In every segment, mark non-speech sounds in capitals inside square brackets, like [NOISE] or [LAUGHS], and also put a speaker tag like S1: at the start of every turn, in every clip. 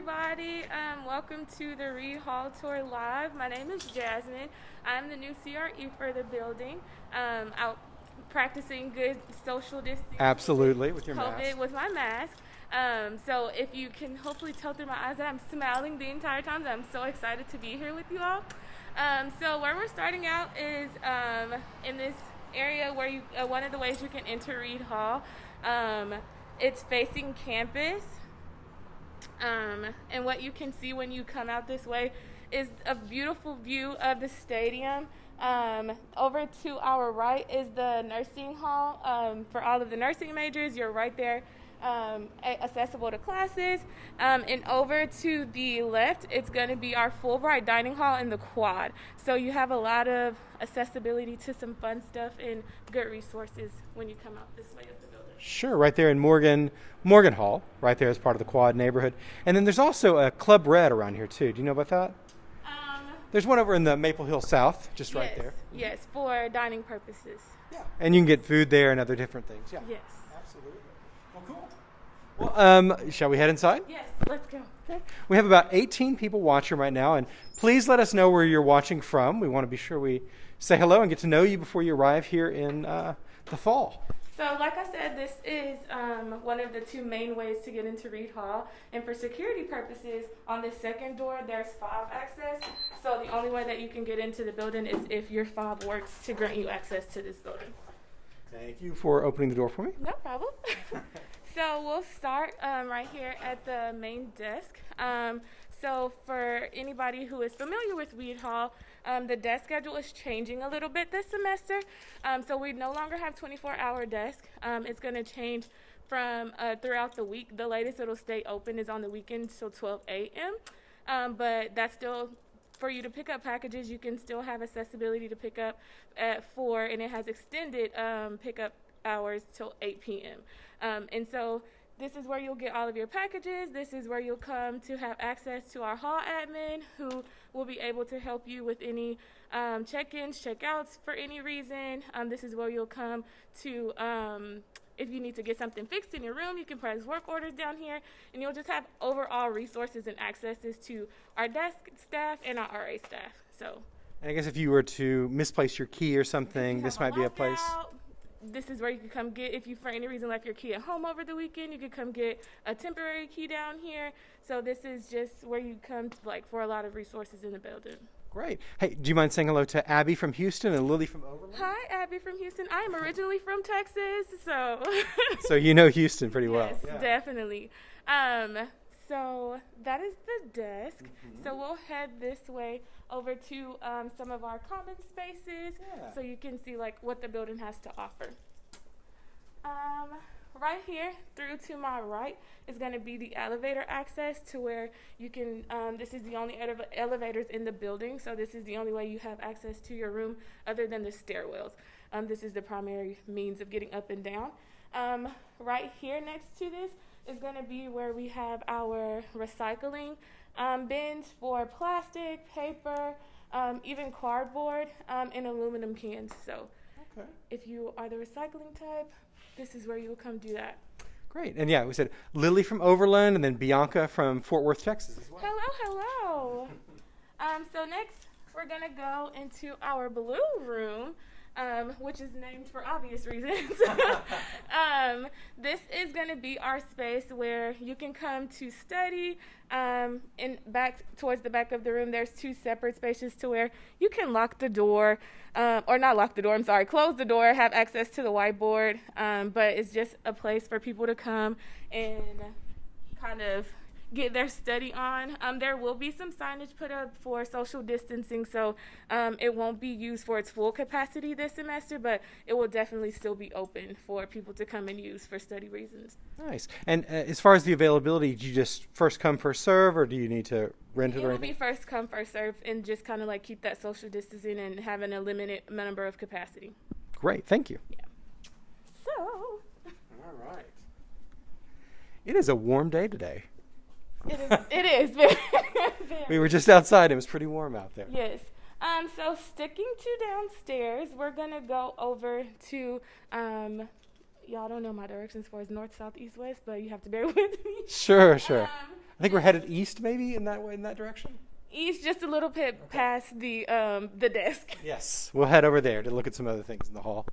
S1: everybody. Um, welcome to the Reed Hall Tour Live. My name is Jasmine. I'm the new CRE for the building. Um, out practicing good social distancing.
S2: Absolutely, with your
S1: COVID
S2: mask.
S1: with my mask. Um, so if you can hopefully tell through my eyes that I'm smiling the entire time, I'm so excited to be here with you all. Um, so where we're starting out is um, in this area where you uh, one of the ways you can enter Reed Hall. Um, it's facing campus. Um, and what you can see when you come out this way is a beautiful view of the stadium. Um, over to our right is the nursing hall um, for all of the nursing majors. You're right there, um, accessible to classes. Um, and over to the left, it's going to be our Fulbright dining hall in the quad. So you have a lot of accessibility to some fun stuff and good resources when you come out this way.
S2: Sure, right there in Morgan, Morgan Hall, right there as part of the Quad neighborhood. And then there's also a Club Red around here too. Do you know about that?
S1: Um,
S2: There's one over in the Maple Hill South, just right there.
S1: Yes, for dining purposes.
S2: Yeah. And you can get food there and other different things. Yeah.
S1: Yes.
S2: Absolutely. Well, cool. Well, um, shall we head inside?
S1: Yes, let's go.
S2: Okay. We have about 18 people watching right now, and please let us know where you're watching from. We want to be sure we say hello and get to know you before you arrive here in uh, the fall.
S1: So, like I said, this is um, one of the two main ways to get into Reed Hall. And for security purposes, on the second door, there's fob access. So, the only way that you can get into the building is if your fob works to grant you access to this building.
S2: Thank you for opening the door for me.
S1: No problem. [LAUGHS] so we'll start um, right here at the main desk. Um, so for anybody who is familiar with Reed Hall, um, the desk schedule is changing a little bit this semester. Um, so we no longer have 24-hour desk. Um, it's going to change from uh, throughout the week. The latest it'll stay open is on the weekends till 12 a.m. Um, but that's still for you to pick up packages. You can still have accessibility to pick up at four, and it has extended um, pickup hours till 8 p.m. Um, and so this is where you'll get all of your packages. This is where you'll come to have access to our hall admin who will be able to help you with any um, check-ins, check-outs for any reason. Um, this is where you'll come to um, if you need to get something fixed in your room, you can press work orders down here, and you'll just have overall resources and accesses to our desk staff and our RA staff. So
S2: And I guess if you were to misplace your key or something, this might be a place.
S1: lockout. This is where you can come get if you for any reason left your key at home over the weekend. You could come get a temporary key down here. So this is just where you come to, like for a lot of resources in the building.
S2: Great. Hey, do you mind saying hello to Abby from Houston and Lily from Overland?
S1: Hi, Abby from Houston. I am originally from Texas, so
S2: So you know Houston pretty well. [LAUGHS]
S1: Yes, definitely. Um, so that is the desk. So we'll head this way over to um, some of our common spaces,
S2: Yeah.
S1: so you can see like what the building has to offer. Um, right here, through to my right, is going to be the elevator access to where you can. Um, this is the only ele- elevators in the building, so this is the only way you have access to your room other than the stairwells. Um, this is the primary means of getting up and down. Um, right here next to this is going to be where we have our recycling um, bins for plastic, paper, um, even cardboard, um, and aluminum cans. So
S2: Okay.
S1: if you are the recycling type, this is where you'll come do that.
S2: Great. And yeah, we said Lily from Overland and then Bianca from Fort Worth, Texas as well.
S1: Hello, hello. [LAUGHS] Um, so next, we're gonna go into our blue room, um, which is named for obvious reasons. [LAUGHS] um, this is gonna be our space where you can come to study. Um, and back towards the back of the room, there's two separate spaces to where you can lock the door, um, or not lock the door. I'm sorry, close the door, have access to the whiteboard. Um, but it's just a place for people to come and kind of get their study on. Um, there will be some signage put up for social distancing, so um, it won't be used for its full capacity this semester, but it will definitely still be open for people to come and use for study reasons.
S2: Nice. And uh, as far as the availability, do you just first come first serve, or do you need to rent it
S1: It
S2: or
S1: will be first come, first serve, and just kind of like keep that social distancing and having a limited number of capacity.
S2: Great. Thank you. Yeah.
S1: So,
S2: All right. It is a warm day today.
S1: It is. it is very, [LAUGHS] very
S2: We were just outside. It was pretty warm out there.
S1: Yes. Um, so sticking to downstairs, we're gonna go over to um, y'all don't know my directions as far as north, south, east, west, but you have to bear [LAUGHS] with me.
S2: Sure, sure.
S1: Um,
S2: I think we're headed east, maybe in that way, in that direction.
S1: East, just a little bit past the um, the desk.
S2: Yes, we'll head over there to look at some other things in the hall.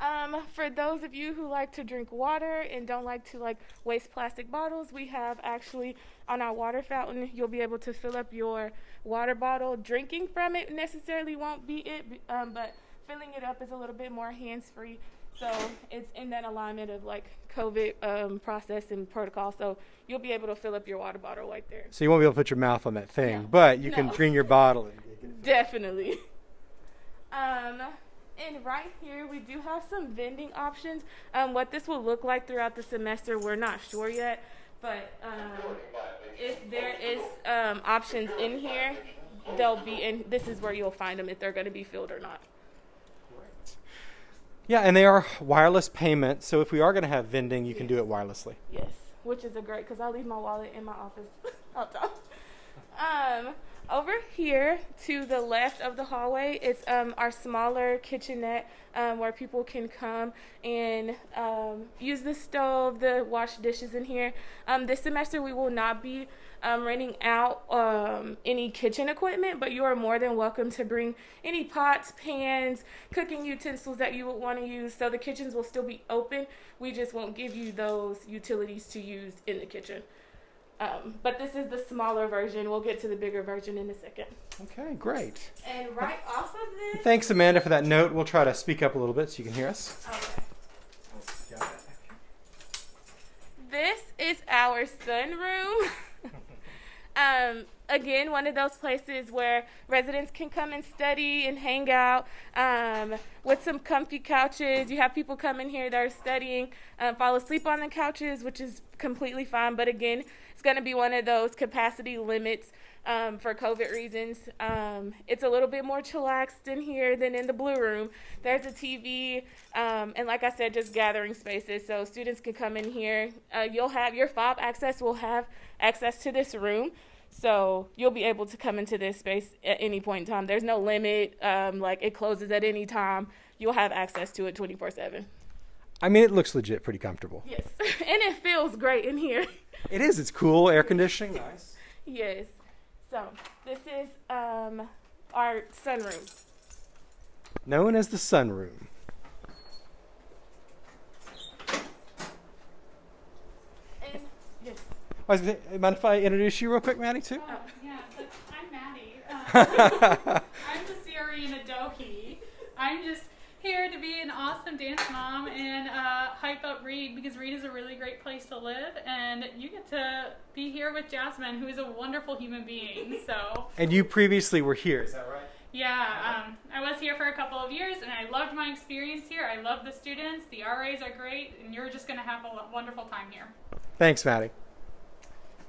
S1: Um, for those of you who like to drink water and don't like to like waste plastic bottles, we have actually on our water fountain, you'll be able to fill up your water bottle. Drinking from it necessarily won't be it, um, but filling it up is a little bit more hands free. So it's in that alignment of like COVID um, process and protocol. So you'll be able to fill up your water bottle right there.
S2: So you won't be able to put your mouth on that thing,
S1: No.
S2: but you can
S1: No.
S2: bring your bottle in. [LAUGHS]
S1: Definitely. Um, and right here, we do have some vending options. Um, what this will look like throughout the semester, we're not sure yet. But um, if there is um, options in here, they'll be in. This is where you'll find them if they're going to be filled or not.
S2: Yeah, and they are wireless payment, so if we are going to have vending, you can do it wirelessly.
S1: Yes, which is a great because I leave my wallet in my office all the time. Um, over here to the left of the hallway is um, our smaller kitchenette um, where people can come and um, use the stove, the wash dishes in here. Um, this semester we will not be um, renting out um, any kitchen equipment, but you are more than welcome to bring any pots, pans, cooking utensils that you would want to use. So the kitchens will still be open. We just won't give you those utilities to use in the kitchen. Um, but this is the smaller version. We'll get to the bigger version in a second.
S2: Okay, great.
S1: And right off of this,
S2: Thanks, Amanda, for that note. We'll try to speak up a little bit so you can hear us.
S1: okay. This is our sunroom. [LAUGHS] um, again, one of those places where residents can come and study and hang out um, with some comfy couches. You have people come in here that are studying, um, fall asleep on the couches, which is completely fine. But again, it's going to be one of those capacity limits um, for COVID reasons. Um, it's a little bit more chillaxed in here than in the blue room. There's a TV, um, and like I said, just gathering spaces so students can come in here. Uh, you'll have your fob access will have access to this room. So you'll be able to come into this space at any point in time. There's no limit, um, like it closes at any time. You'll have access to it 24 7.
S2: I mean, it looks legit pretty comfortable.
S1: Yes. [LAUGHS] and it feels great in here.
S2: It is. It's cool, air conditioning. Nice.
S1: yes. So this is um, our sunroom.
S2: Known as the sunroom.
S1: And yes.
S2: I was gonna mind if I introduce you real quick, Maddie, too?
S3: Oh, yeah, but I'm Maddie. Uh, [LAUGHS] [LAUGHS] I'm the Syrian Adohi. I'm just here to be an awesome dance mom and uh, hype up Reed because Reed is a really great place to live, and you get to be here with Jasmine, who is a wonderful human being. So,
S2: and you previously were here. Is that right?
S3: yeah, um, I was here for a couple of years, and I loved my experience here. I love the students. The RAs are great, and you're just going to have a wonderful time here.
S2: Thanks, Maddie.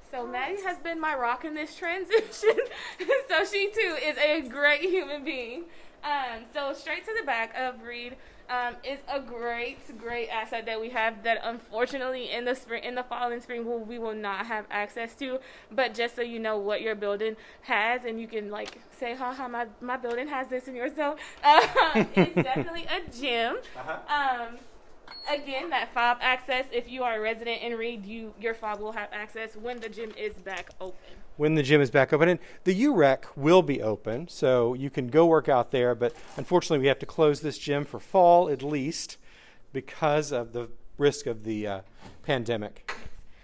S1: So Maddie has been my rock in this transition. [LAUGHS] so she too is a great human being. Um, so straight to the back of Reed um, is a great, great asset that we have that unfortunately in the spring, in the fall and spring, will we will not have access to. But just so you know what your building has, and you can like say, "Haha, my my building has this," and yours don't. Uh, [LAUGHS] it's [LAUGHS] definitely a gym. Um, again, that fob access. If you are a resident in Reed, you your fob will have access when the gym is back open.
S2: When the gym is back open, and the UREC will be open, so you can go work out there. But unfortunately, we have to close this gym for fall at least because of the risk of the uh, pandemic.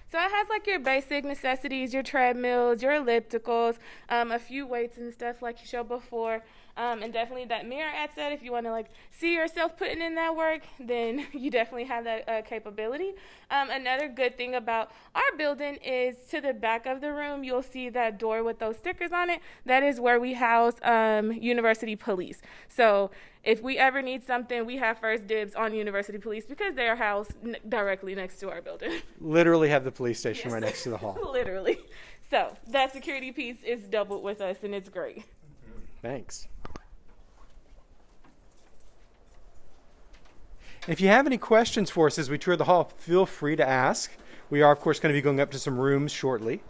S1: So it has like your basic necessities, your treadmills, your ellipticals, um, a few weights and stuff like you showed before, um, and definitely that mirror at set. If you want to like see yourself putting in that work, then [LAUGHS] you definitely have that uh, capability. Um, another good thing about our building is to the back of the room, you'll see that door with those stickers on it. That is where we house um, university police. So if we ever need something, we have first dibs on university police because they are housed n- directly next to our building. [LAUGHS]
S2: Literally have the police station
S1: Yes.
S2: right next to the hall. [LAUGHS]
S1: Literally. So that security piece is doubled with us, and it's great.
S2: Thanks. If you have any questions for us as we tour the hall, feel free to ask. We are, of course, going to be going up to some rooms shortly.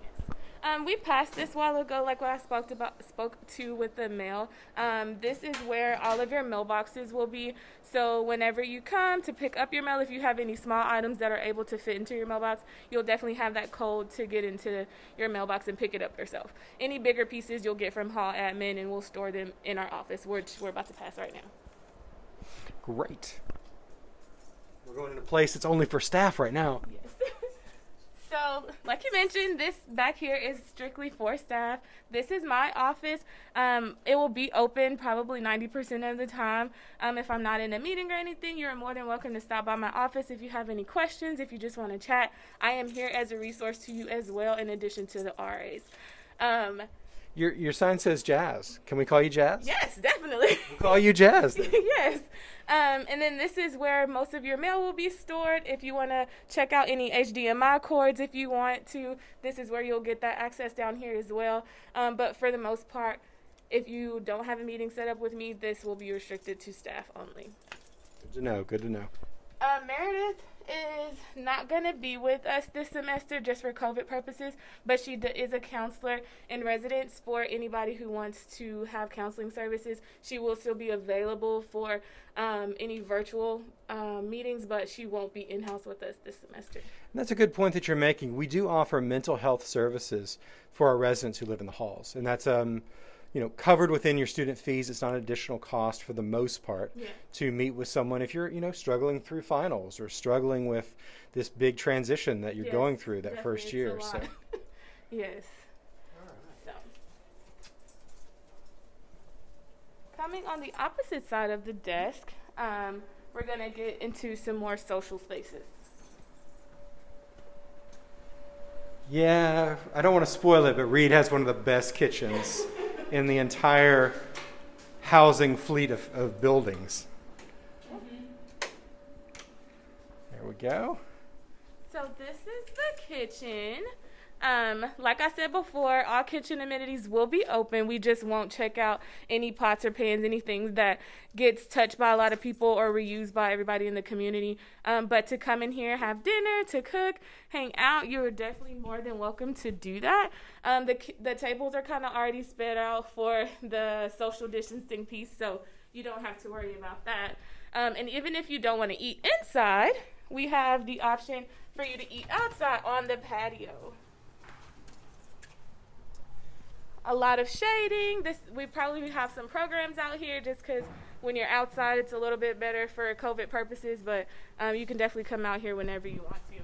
S1: Um, we passed this while ago, like what I spoke about, spoke to with the mail. Um, this is where all of your mailboxes will be. So whenever you come to pick up your mail, if you have any small items that are able to fit into your mailbox, you'll definitely have that code to get into your mailbox and pick it up yourself. Any bigger pieces you'll get from hall admin, and we'll store them in our office, which we're about to pass right now.
S2: Great. We're going in a place that's only for staff right now.
S1: Yes. So, like you mentioned, this back here is strictly for staff. This is my office. Um, it will be open probably 90% of the time. Um, if I'm not in a meeting or anything, you're more than welcome to stop by my office if you have any questions, if you just want to chat. I am here as a resource to you as well, in addition to the RAs. Um,
S2: Your your sign says Jazz. Can we call you Jazz?
S1: yes, definitely.
S2: We'll call you Jazz. [LAUGHS]
S1: yes. Um, and then this is where most of your mail will be stored. If you want to check out any HDMI cords, if you want to, this is where you'll get that access down here as well. Um, but for the most part, if you don't have a meeting set up with me, this will be restricted to staff only.
S2: Good to know. Good to know.
S1: Uh, Meredith is not going to be with us this semester just for COVID purposes, but she is a counselor in residence for anybody who wants to have counseling services. She will still be available for um, any virtual um, meetings, but she won't be in house with us this semester.
S2: And that's a good point that you're making. We do offer mental health services for our residents who live in the halls, and that's um, you know covered within your student fees. It's not an additional cost for the most part
S1: Yeah.
S2: to meet with someone if you're you know struggling through finals or struggling with this big transition that you're
S1: Yes,
S2: going through that
S1: definitely,
S2: first
S1: it's a
S2: year. So
S1: lot. [LAUGHS] yes. So. Coming on the opposite side of the desk, um, we're going to get into some more social spaces.
S2: yeah, I don't want to spoil it, but Reed has one of the best kitchens in the entire housing fleet of, of buildings. Mm-hmm. There we go.
S1: So this is the kitchen. Um, like I said before, all kitchen amenities will be open. We just won't check out any pots or pans, anything that gets touched by a lot of people or reused by everybody in the community. Um, but to come in here, have dinner, to cook, hang out, you're definitely more than welcome to do that. Um, the the tables are kind of already spread out for the social distancing piece, so you don't have to worry about that. Um, and even if you don't want to eat inside, we have the option for you to eat outside on the patio. A lot of shading. This we probably have some programs out here just because when you're outside, it's a little bit better for COVID purposes. But um, you can definitely come out here whenever you want to.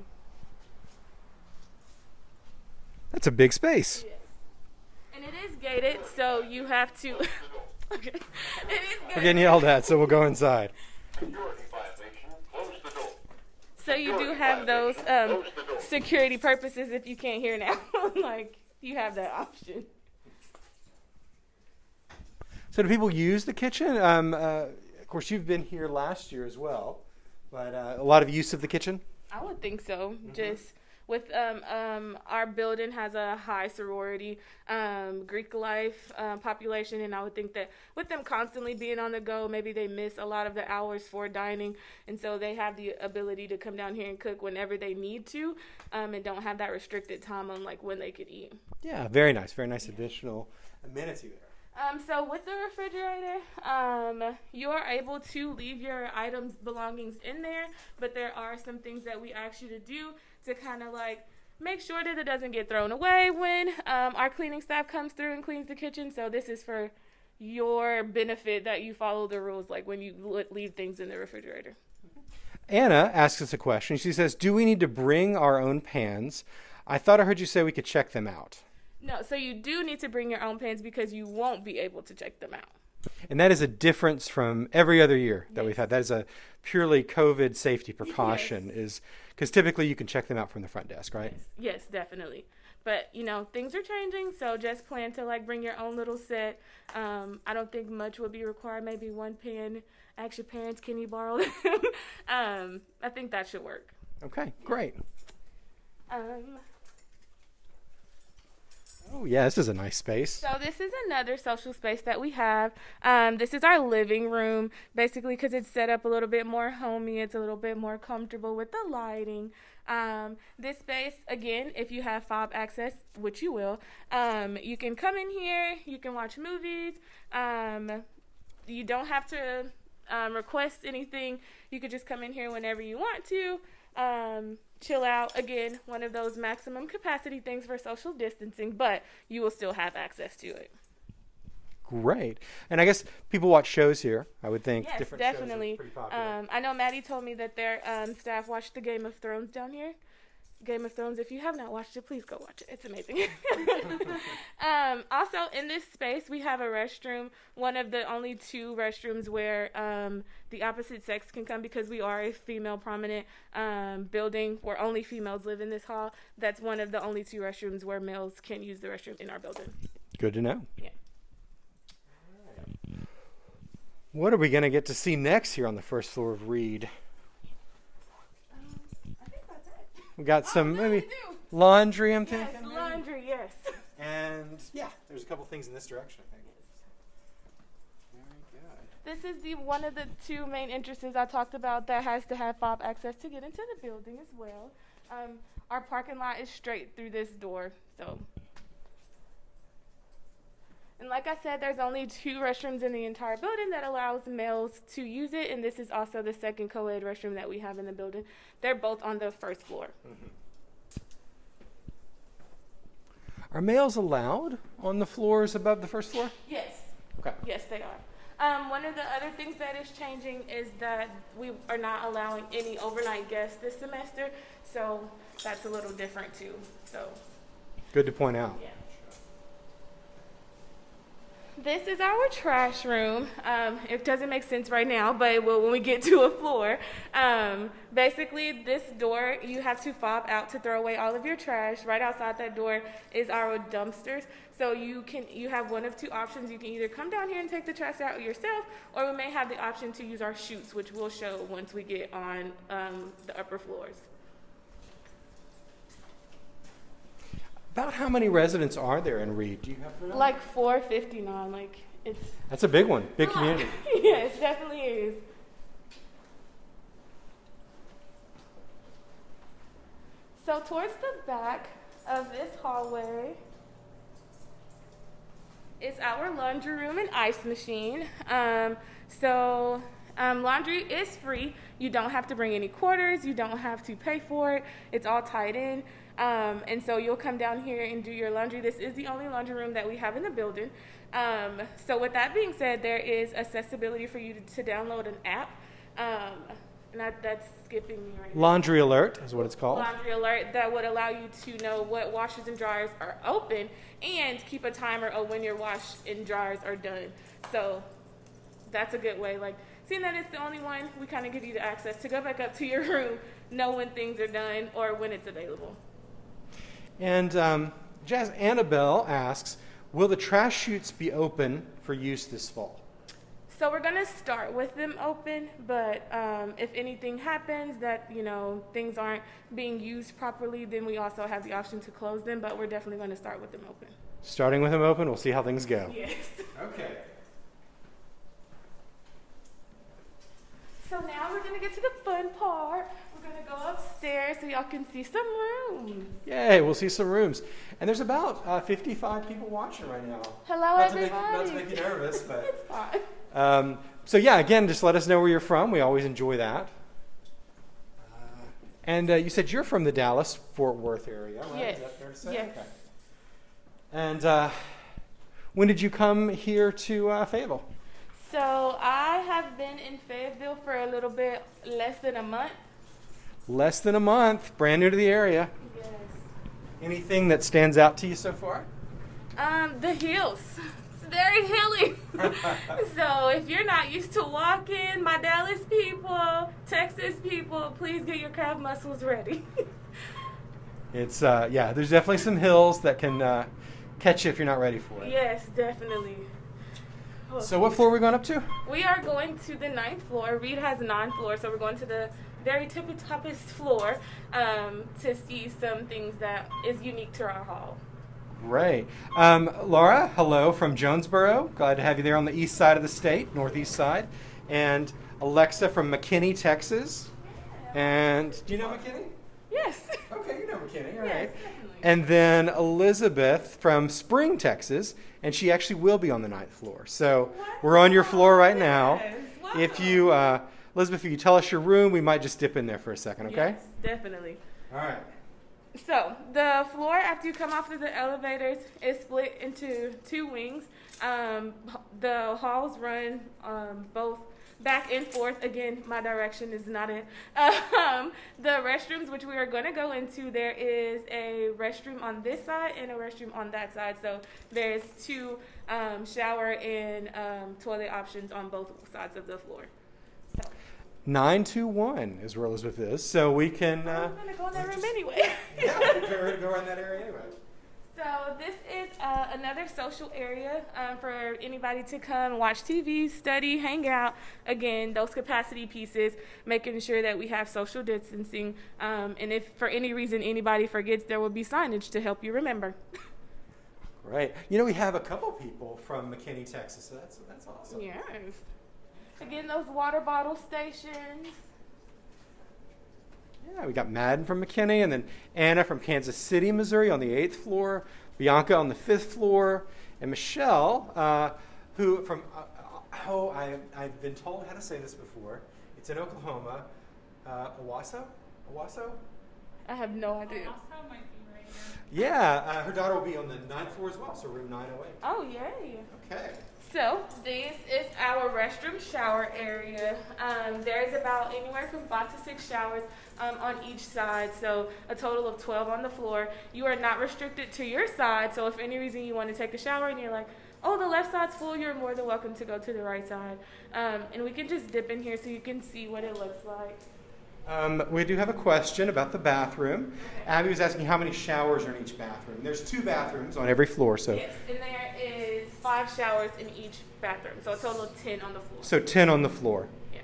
S2: That's a big space. Yes.
S1: And it is gated, so you have to. [LAUGHS] okay. It is
S2: We're
S1: gated.
S2: getting yelled at, so we'll go inside.
S4: Security violation. Close the door.
S1: So you do have those um, security purposes if you can't hear now. [LAUGHS] like you have that option.
S2: So, do people use the kitchen? Um, uh, of course, you've been here last year as well, but uh, a lot of use of the kitchen.
S1: I would think so. Just with um, um, our building has a high sorority um, Greek life um, population, and I would think that with them constantly being on the go, maybe they miss a lot of the hours for dining, and so they have the ability to come down here and cook whenever they need to, um, and don't have that restricted time on like when they could eat.
S2: Yeah, very nice, very nice additional amenity there.
S1: Um, so with the refrigerator, um, you are able to leave your items belongings in there, but there are some things that we ask you to do to kind of like make sure that it doesn't get thrown away when um, our cleaning staff comes through and cleans the kitchen. So this is for your benefit that you follow the rules, like when you leave things in the refrigerator.
S2: Anna asks us a question. She says, "Do we need to bring our own pans? I thought I heard you say we could check them out."
S1: No, so you do need to bring your own pans because you won't be able to check them out.
S2: And that is a difference from every other year that
S1: Yes.
S2: we've had. That is a purely COVID safety precaution, is because typically you can check them out from the front desk, right?
S1: Yes, definitely. But you know, things are changing, so just plan to like bring your own little set. Um, I don't think much will be required. Maybe one pen. Ask your parents, can you borrow them? [LAUGHS] um, I think that should work.
S2: Okay, great.
S1: Um,
S2: Oh, yeah, this is a nice space.
S1: So this is another social space that we have. Um, this is our living room, basically because it's set up a little bit more homey. It's a little bit more comfortable with the lighting. Um, this space, again, if you have fob access, which you will, um, you can come in here. You can watch movies. Um, you don't have to um, request anything. You could just come in here whenever you want to. Um, chill out. Again, one of those maximum capacity things for social distancing, but you will still have access to it.
S2: Great. And I guess people watch shows here. I would think
S1: Yes,
S2: different shows are
S1: definitely. Um, I know Maddie told me that their um, staff watched the Game of Thrones down here. Game of Thrones. If you have not watched it, please go watch it. It's amazing. [LAUGHS] um, also, in this space, we have a restroom. One of the only two restrooms where um, the opposite sex can come because we are a female prominent um, building where only females live in this hall. That's one of the only two restrooms where males can use the restroom in our building.
S2: Good to know.
S1: Yeah.
S2: What are we going to get to see next here on the first floor of Reed?
S1: I think that's it.
S2: We got some
S1: Oh, no,
S2: maybe laundry, I'm
S1: Yes,
S2: thinking. maybe?
S1: laundry. Yes.
S2: And yeah, there's a couple things in this direction, I think. Very good.
S1: This is the one of the two main entrances I talked about that has to have fob access to get into the building as well. Um, our parking lot is straight through this door, so. And like I said, there's only two restrooms in the entire building that allows males to use it, and this is also the second co-ed restroom that we have in the building. They're both on the first floor.
S2: Are males allowed on the floors above the first floor?
S1: Yes.
S2: Okay.
S1: Yes, they are. Um, one of the other things that is changing is that we are not allowing any overnight guests this semester, so that's a little different too. So,
S2: Good to point out.
S1: yeah. This is our trash room. Um, it doesn't make sense right now, but when we get to a floor. Um, basically, this door, you have to fob out to throw away all of your trash. Right outside that door is our dumpsters. So you can you have one of two options. You can either come down here and take the trash out yourself, or we may have the option to use our chutes, which we'll show once we get on um, the upper floors.
S2: About how many residents are there in Reed? Do you have?
S1: Like 459, like it's
S2: That's a big one, big community. [LAUGHS]
S1: yes, definitely is. So towards the back of this hallway is our laundry room and ice machine. Um, so um, laundry is free. You don't have to bring any quarters. You don't have to pay for it. It's all tied in. Um, and so you'll come down here and do your laundry. This is the only laundry room that we have in the building. Um, so with that being said, there is accessibility for you to, to download an app. Um, and that, that's skipping me right now
S2: Laundry alert is what it's called.
S1: laundry alert that would allow you to know what washers and dryers are open and keep a timer of when your wash and dryers are done. So that's a good way. Like seeing that it's the only one, we kind of give you the access to go back up to your [LAUGHS] room, know when things are done or when it's available.
S2: And um, Jazz Annabelle asks, will the trash chutes be open for use this fall?
S1: So we're gonna start with them open, but um, if anything happens that you know things aren't being used properly, then we also have the option to close them. But we're definitely gonna start with them open.
S2: Starting with them open, we'll see how things go.
S1: Yes.
S2: Okay.
S1: So now we're gonna get to the fun part. We're gonna go upstairs so y'all can see some rooms.
S2: Yay, we'll see some rooms. And there's about uh, 55 people watching right now.
S1: Hello,
S2: not to,
S1: everybody.
S2: make, not to make you nervous, [LAUGHS] but.
S1: it's fine.
S2: Um, so yeah, again, just let us know where you're from. We always enjoy that. Uh, and uh, you said you're from the Dallas Fort Worth area, right?
S1: Yes.
S2: Is that fair to say?
S1: Yes.
S2: Okay. And uh, when did you come here to uh, Fayetteville?
S1: So I have been in Fayetteville for a little bit less than a month.
S2: Less than a month, brand new to the area.
S1: Yes.
S2: Anything that stands out to you so far?
S1: Um, the hills. It's very hilly. [LAUGHS] so if you're not used to walking, my Dallas people, Texas people, please get your calf muscles ready. [LAUGHS]
S2: It's uh, yeah, there's definitely some hills that can uh, catch you if you're not ready for it.
S1: yes, definitely. Oh.
S2: So what floor are we going up to?
S1: We are going to the ninth floor. Reed has nine floors, so we're going to the very tippy toppest floor um, to see some things that is unique to our hall.
S2: Great. Um, Laura, hello from Jonesboro. Glad to have you there on the east side of the state, northeast side. And Alexa from McKinney, Texas. And do you know McKinney?
S1: Yes.
S2: Okay, you know McKinney, all
S1: Yes,
S2: right.
S1: definitely.
S2: And then Elizabeth from Spring, Texas, and she actually will be on the ninth floor. So we're on your floor right now.
S1: Yes,
S2: If you, uh, Elizabeth, if you tell us your room, we might just dip in there for a second, okay?
S1: Yes, definitely.
S2: All right.
S1: So the floor after you come off of the elevators is split into two wings. Um, the halls run um, both back and forth. Again, my direction is not it. [LAUGHS] Um, the restrooms, which we are going to go into, there is a restroom on this side and a restroom on that side. So there's two um, shower and um, toilet options on both sides of the floor. So
S2: 921 is where Elizabeth is. So we can. Uh,
S1: I'm going to go in that room anyway.
S2: yeah, we can go, [LAUGHS] go around that area anyway.
S1: So this is uh, another social area um, for anybody to come watch TV, study, hang out. Again, those capacity pieces, making sure that we have social distancing. Um, and if for any reason anybody forgets, there will be signage to help you remember.
S2: Great. You know, we have a couple people from McKinney, Texas, so that's, that's awesome.
S1: yes. Again, those water bottle stations.
S2: Yeah, we got Madden from McKinney, and then Anna from Kansas City, Missouri, on the eighth floor, Bianca on the fifth floor, and Michelle, uh, who from uh, oh, I, I've been told how to say this before. It's in Oklahoma, uh, Owasso, Owasso.
S1: I have no idea.
S3: Also might be right here.
S2: Yeah, uh, her daughter will be on the ninth floor as well, so room 908.
S1: Oh, yay.
S2: Okay.
S1: So this is our restroom shower area. Um, there's about anywhere from five to six showers um, on each side, so a total of 12 on the floor. You are not restricted to your side, so if any reason you want to take a shower and you're like, oh, the left side's full, you're more than welcome to go to the right side. Um, and we can just dip in here so you can see what it looks like.
S2: Um, we do have a question about the bathroom. Abby was asking how many showers are in each bathroom. There's two bathrooms on every floor, so
S1: Yes, and there is five showers in each bathroom, so a total of 10 on the floor.
S2: so 10 on the floor.
S1: Yeah.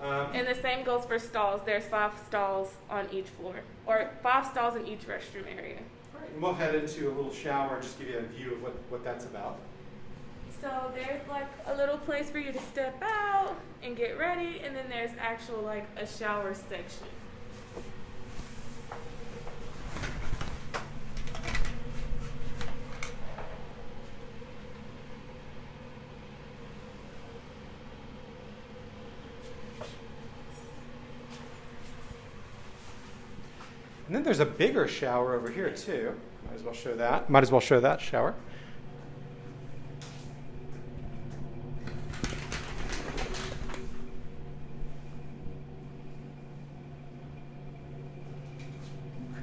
S2: Um,
S1: And the same goes for stalls. There's five stalls on each floor, or five stalls in each restroom area.
S2: Right, and we'll head into a little shower and just give you a view of what, what that's about.
S1: So there's like a little place for you to step out and get ready, and then there's actual like a shower section.
S2: And then there's a bigger shower over here too. Might as well show that. Might as well show that shower.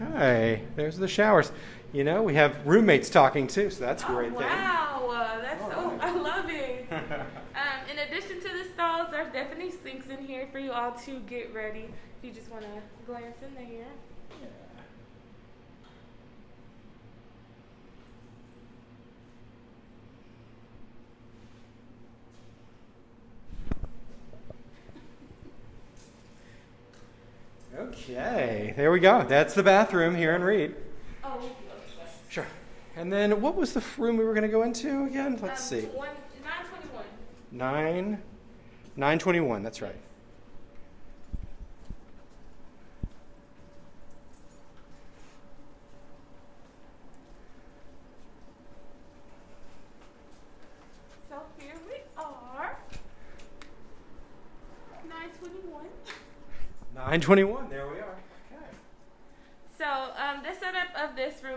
S2: Okay, there's the showers. You know, we have roommates talking too, so that's a great
S1: oh,
S2: thing.
S1: wow, uh, that's so
S2: Alright. [LAUGHS]
S1: I love it. [LAUGHS] um, in addition to the stalls, there's definitely sinks in here for you all to get ready. If you just want to glance in there.
S2: Okay, there we go. That's the bathroom here in Reed.
S1: Oh.
S2: Sure. And then what was the room we were going to go into again? Let's
S1: um,
S2: see.
S1: One, 921.
S2: 9 921, that's right.
S1: So here we are. 921.
S2: 921, there we are. Okay.
S1: So um, the setup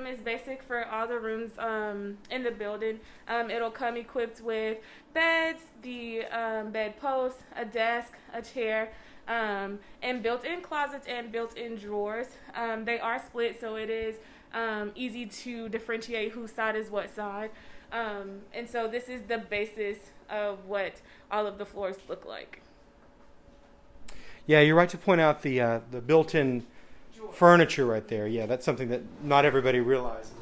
S1: is basic for all the rooms um, in the building. Um, it'll come equipped with beds, the um, bed post, a desk, a chair, um, and built-in closets and built-in drawers. Um, they are split, so it is um, easy to differentiate whose side is what side. Um, and so this is the basis of what all of the floors look like.
S2: Yeah, you're right to point out the uh, the built-in furniture right there. Yeah, that's something that not everybody realizes.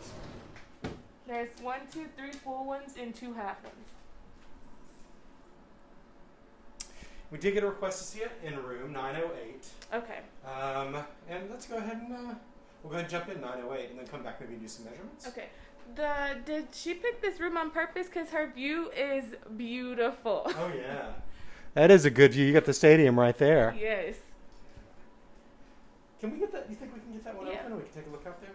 S1: There's one, two, three full ones and two half ones.
S2: We did get a request to see it in room 908.
S1: Okay.
S2: Um, and let's go ahead and uh, We'll go ahead and jump in 908 and then come back maybe and do some measurements.
S1: Okay. The did she pick this room on purpose? Cause her view is beautiful.
S2: Oh yeah. That is a good view. You got the stadium right there.
S1: yes.
S2: Can we get that? You think we can get that one
S1: Yeah.
S2: open? We can take a look out there.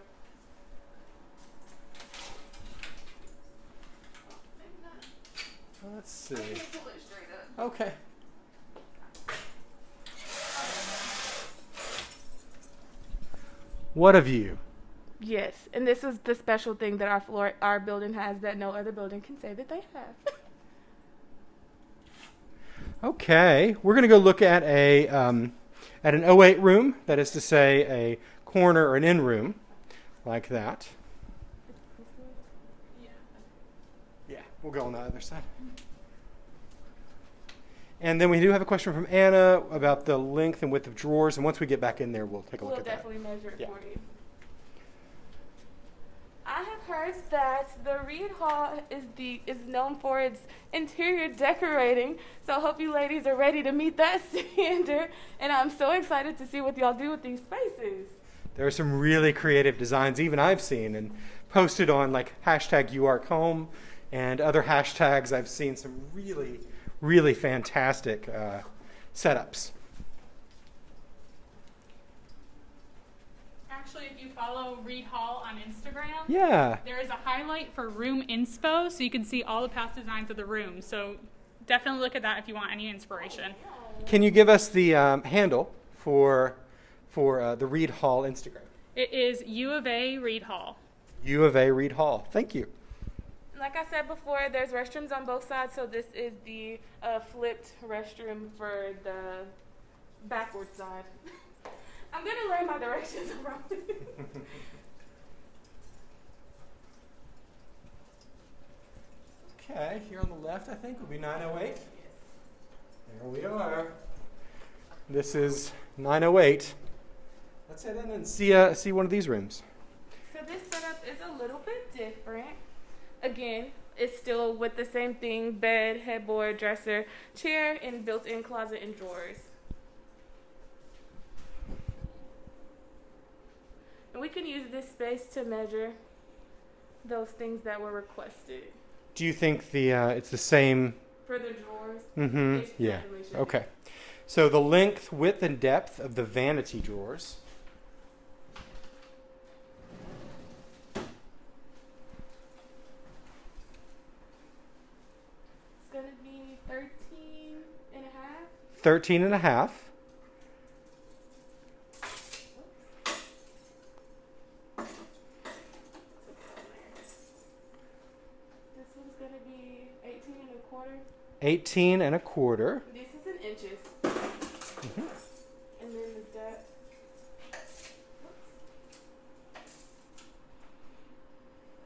S2: Let's see. Okay. What a view.
S1: Yes, and this is the special thing that our floor, our building has that no other building can say that they have. [LAUGHS]
S2: Okay, we're going to go look at a um, at an 08 room. That is to say, a corner or an in room, like that. Yeah, we'll go on the other side. And then we do have a question from Anna about the length and width of drawers. And once we get back in there, we'll take a look
S1: we'll
S2: at that.
S1: definitely measure it
S2: Yeah.
S1: for you. Heard that the Reed Hall is the is known for its interior decorating. So I hope you ladies are ready to meet that [LAUGHS] standard. And I'm so excited to see what y'all do with these spaces.
S2: There are some really creative designs, even I've seen, and posted on like hashtag UArcHome and other hashtags. I've seen some really, really fantastic uh, setups.
S3: Actually, if you follow Reed Hall on Instagram,
S2: Yeah.
S3: there is a highlight for room inspo, so you can see all the past designs of the room. So definitely look at that if you want any inspiration.
S2: Can you give us the um, handle for for uh, the Reed Hall Instagram?
S3: It is U of A Reed Hall.
S2: U of A Reed Hall. Thank you.
S1: Like I said before, there's restrooms on both sides, so this is the uh, flipped restroom for the backward side. [LAUGHS] I'm gonna learn my directions [LAUGHS] around.
S2: Okay, here on the left, I think, will be 908. There we are. This is 908. Let's head in and see uh, see one of these rooms.
S1: so this setup is a little bit different. Again, it's still with the same thing: bed, headboard, dresser, chair, and built-in closet and drawers. And we can use this space to measure those things that were requested
S2: Do you think the uh, it's the same?
S1: for the drawers.
S2: Mm-hmm. Yeah.
S1: definitely should be.
S2: Okay. So the length, width, and depth of the vanity drawers.
S1: It's gonna be 13 and a half.
S2: 13 and a half.
S1: This one's gonna be 18 and a quarter.
S2: 18 and a quarter.
S1: This is in inches.
S2: Mhm.
S1: And then the depth.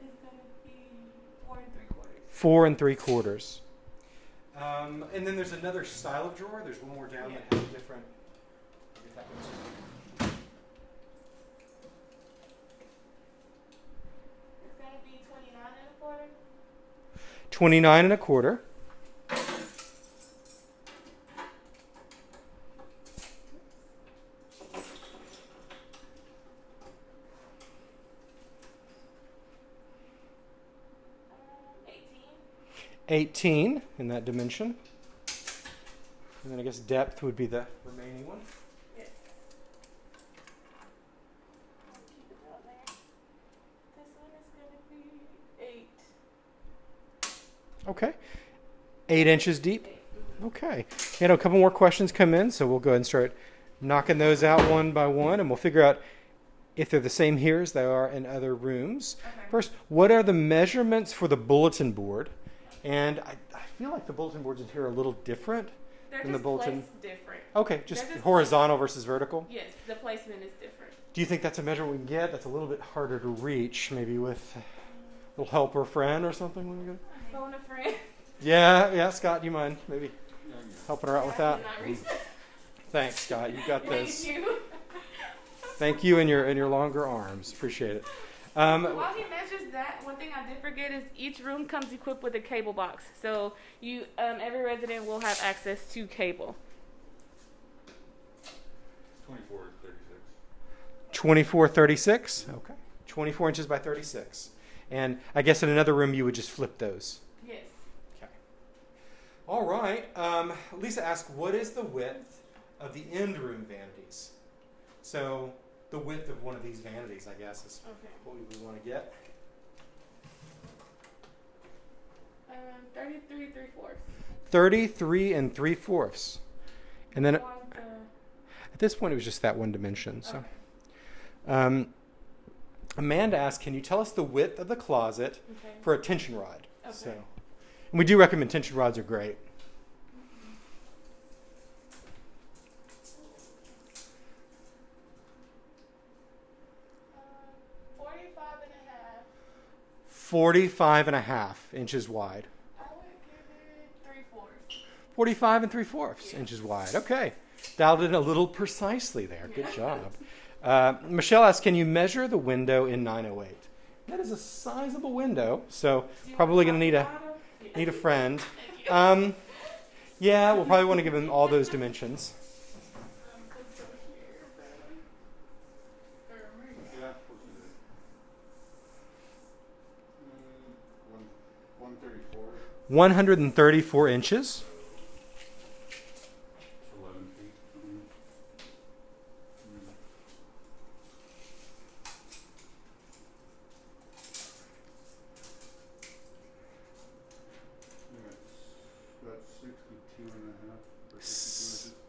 S1: Is gonna be four and three quarters.
S2: Four and three quarters. Um, and then there's another style of drawer. There's one more down that has a different. I'll get that one too.
S1: It's gonna be 29 and a quarter.
S2: 29 and a quarter.
S1: Um, 18.
S2: 18 in that dimension. And then I guess depth would be the remaining one.
S1: Yes. I'll keep it down there. This one is gonna be eight.
S2: Okay. Eight inches deep. Okay. You know, a couple more questions come in, so we'll go ahead and start knocking those out one by one, and we'll figure out if they're the same here as they are in other rooms.
S1: Okay.
S2: First, what are the measurements for the bulletin board? And I, I feel like the bulletin boards in here are a little different.
S1: They're
S2: in the
S1: just
S2: bulletin.
S1: placed different.
S2: Okay, just
S1: They're just-
S2: horizontal versus vertical.
S1: Yes, the placement is different.
S2: Do you think that's a measure we can get? That's a little bit harder to reach, maybe with a little helper friend or something. when we go-
S1: Phone a friend.
S2: Yeah, yeah, Scott, do you mind maybe helping her out with that?
S1: cannot reach that.
S2: Thanks, Scott. You got
S1: Thank
S2: this.
S1: you.
S2: Thank you and your and your longer arms. Appreciate it. Um,
S1: While he measures that, one thing I did forget is each room comes equipped with a cable box. So you, um, every resident will have access to cable.
S4: 24 is 36.
S2: 24, 36. Okay. 24 inches by 36. And I guess in another room you would just flip those.
S1: Yes.
S2: Okay. All right. Um, Lisa asked, what is the width of the end room vanities? So the width of one of these vanities, I guess, is
S1: Okay.
S2: what we would want to get.
S1: Um, 33 3 fourths.
S2: 33 and 3 fourths. And then at this point, it was just that one dimension. So,
S1: Okay.
S2: um, Amanda asked, "Can you tell us the width of the closet
S1: Okay.
S2: for a tension rod?"
S1: Okay.
S2: So, and we do recommend tension rods are great.
S1: Um, 45 and a half.
S2: 45 and a half inches wide.
S1: I would give it 3 fourths.
S2: 45 and 3 fourths inches wide. Okay. Dialed in a little precisely there. Good job. Uh, Michelle asked, Can you measure the window in 908? That is a sizable window, so probably going to need a need a friend. Um, yeah, we'll probably want to give him all those dimensions. 134 inches.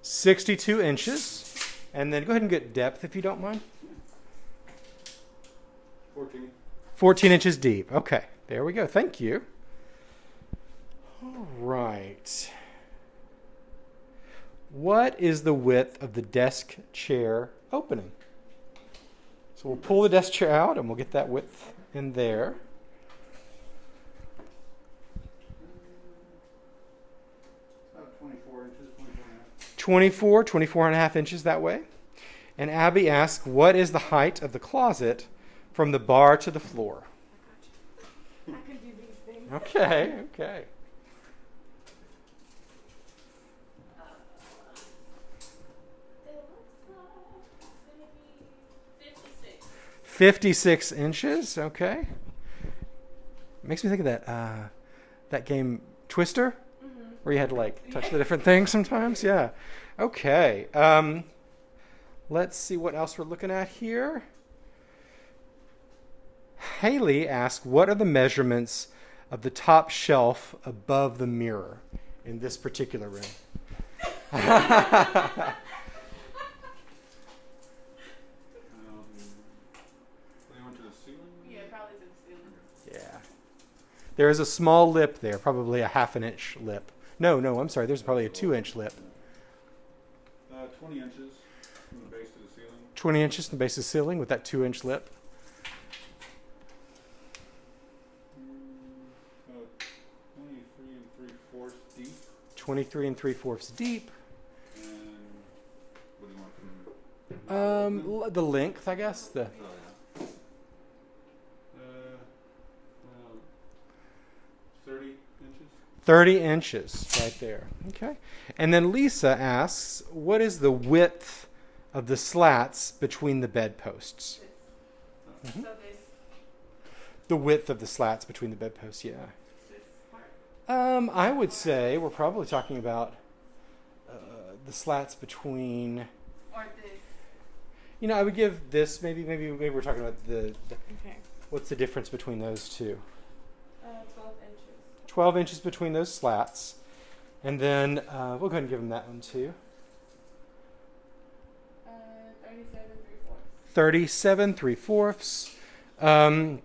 S2: 62
S5: inches.
S2: And then go ahead and get depth if you don't mind.
S5: 14.
S2: 14 inches deep. Okay, there we go. Thank you. All right. What is the width of the desk chair opening? So we'll pull the desk chair out and we'll get that width in there.
S5: About twenty-four inches, twenty-four and a half.
S2: 24, 24 and a half inches that way. And Abby asks, what is the height of the closet from the bar to the floor?
S1: I can do these things.
S2: Okay, okay.
S1: 56.
S2: 56 inches, okay. Makes me think of that uh, that game Twister,
S1: Mm-hmm.
S2: where you had to like touch the different things sometimes. Yeah. Okay. Um, let's see what else we're looking at here. Haley asked, "What are the measurements of the top shelf above the mirror in this particular room?" [LAUGHS] [LAUGHS]
S5: Um, they went to the ceiling?
S1: Yeah, probably to the ceiling.
S2: Yeah. There is a small lip there, probably a half an inch lip. No, no, I'm sorry. There's probably a two inch lip.
S5: Uh, twenty inches from the base to the ceiling.
S2: 20 inches from the base of the ceiling with that two inch lip.
S5: Mm, About twenty-three and three-fourths deep,
S2: 23 and 3 fourths deep.
S5: what do you want from the?
S2: Um, the length, I guess. The
S5: Oh, yeah. Uh, well, thirty inches.
S2: 30 inches right there. Okay. And then Lisa asks, what is the width of the slats between the bedposts?
S1: So this,
S2: The width of the slats between the bedposts, yeah. Um, I would say we're probably talking about uh, the slats between.
S1: Or this.
S2: You know, I would give this maybe maybe maybe we're talking about the, the
S1: Okay.
S2: what's the difference between those two?
S1: Uh, 12 inches.
S2: between those slats. And then uh, we'll go ahead and give them that one too.
S1: Uh, 37 3 fourths.
S2: 37 3 fourths. Um,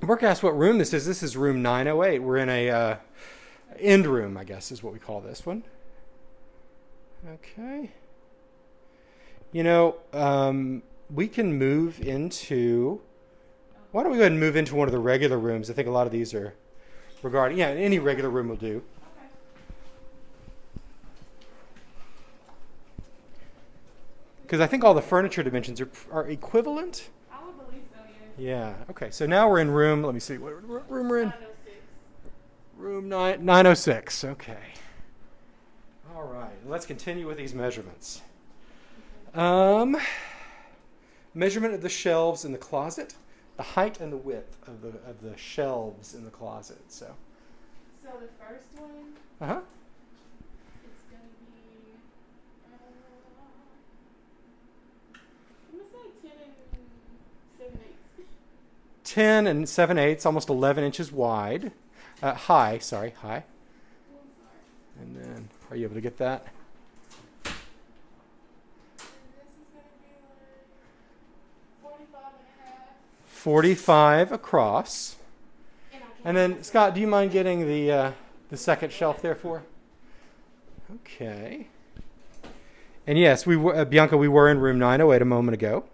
S2: Brooke asked what room this is. This is room 908. We're in a uh, end room, I guess is what we call this one. Okay. You know, um, we can move into. Why don't we go ahead and move into one of the regular rooms? I think a lot of these are regarding. Yeah, any regular room will do.
S1: Okay.
S2: Because I think all the furniture dimensions are, are equivalent.
S1: I would believe so, yeah.
S2: Yeah. Okay. So now we're in room. Let me see what room we're in.
S1: 906.
S2: Room nine nine oh six. Okay. All right. Let's continue with these measurements. Um, measurement of the shelves in the closet, the height and the width of the of the shelves in the closet. So,
S1: So the first one,
S2: uh huh.
S1: it's gonna be. Uh, I'm gonna say ten and seven eighths.
S2: 10 and 7 eighths, almost 11 inches wide. Uh, high, sorry, high. And then, are you able to get that?
S1: And this is gonna be like 45 and a half.
S2: 45 across.
S1: And, I can't
S2: And then, Scott, do you mind getting the, uh, the second shelf there for? Okay. And yes, we were, uh, Bianca, we were in room 908 a moment ago.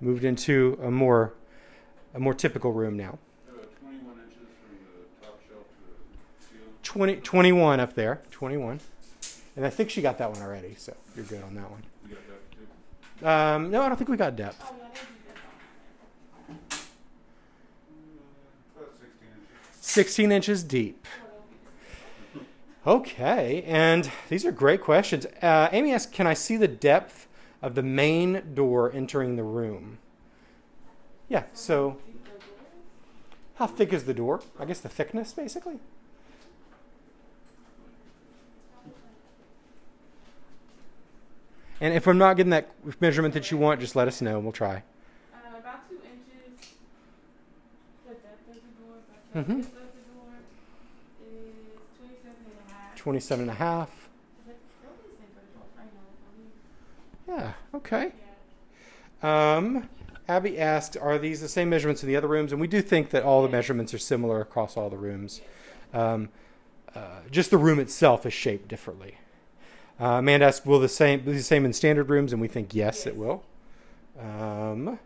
S2: Moved into a more, a more typical room now.
S5: Uh, twenty-one inches from the top shelf to the ceiling.
S2: 20, 21 up there, 21. And I think she got that one already, so you're good on that one.
S5: You got that too?
S2: Um, no, I don't think we got depth.
S1: Oh, yeah, they do that.
S5: Uh, About sixteen inches.
S2: 16 inches deep. Okay, and these are great questions. Uh, Amy asked, "Can I see the depth of the main door entering the room?" Yeah. So, how thick is the door? I guess the thickness, basically. And if I'm not getting that measurement that you want, just let us know. and We'll try.
S1: Uh, about two inches. The depth of the door, but the
S2: Mhm.
S1: width of the door is 27 and a half.
S2: 27 and a half.
S1: Is it probably the same for door? I know, I believe.
S2: Yeah. Okay. Um, Abby asked, "Are these the same measurements in the other rooms?" And we do think that all the measurements are similar across all the rooms. Um, uh, just the room itself is shaped differently. Uh, Amanda asked, "Will the same be the same in standard rooms?" And we think yes, it will. Um,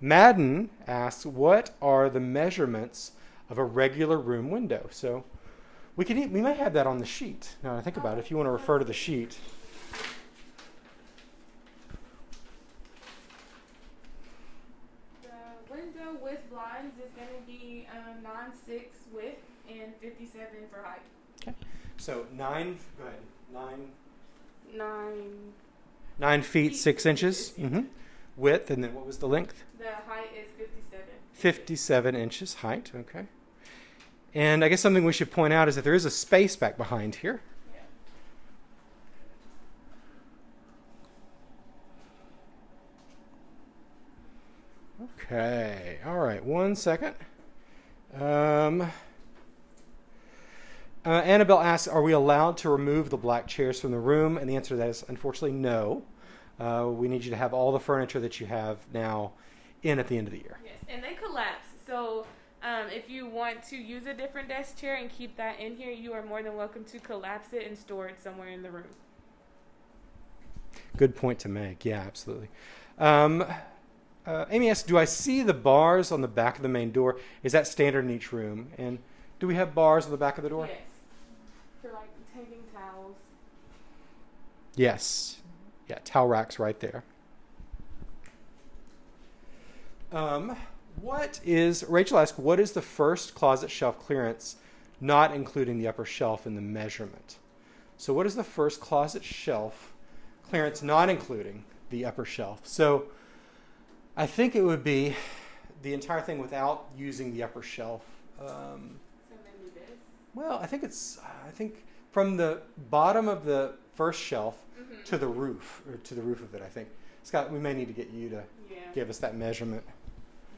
S2: Madden asks, "What are the measurements of a regular room window?" So we could e- we might have that on the sheet. Now I think about it, if you want to refer to the sheet.
S1: The window with blinds is going to be um, 9 6 width and 57 for height. Okay.
S2: So nine. Go ahead. Nine.
S1: 9.
S2: Nine feet
S1: Feet,
S2: six
S1: six
S2: inches
S1: inches.
S2: hmm width, and then what was the length?
S1: The height is 57.
S2: Fifty-seven inches height. Okay. And I guess something we should point out is that there is a space back behind here. Okay. All right. One second. Um, uh, Annabelle asks, "Are we allowed to remove the black chairs from the room?" And the answer to that is, unfortunately, no. Uh, we need you to have all the furniture that you have now in at the end of the year.
S1: Yes, and they collapse. So um, if you want to use a different desk chair and keep that in here, you are more than welcome to collapse it and store it somewhere in the room.
S2: Good point to make. Yeah, absolutely. Um, uh, Amy asks, "Do I see the bars on the back of the main door? Is that standard in each room? And do we have bars on the back of the door?
S1: Yes. For like hanging towels.
S2: Yes. Yeah, towel racks right there. Um, what is Rachel asked? What is the first closet shelf clearance, not including the upper shelf in the measurement? So, what is the first closet shelf clearance, not including the upper shelf? So, I think it would be the entire thing without using the upper shelf. Um,
S1: So maybe this.
S2: well, I think it's I think from the bottom of the first shelf
S1: Mm-hmm.
S2: to the roof or to the roof of it. I think Scott, we may need to get you to
S1: Yeah.
S2: give us that measurement.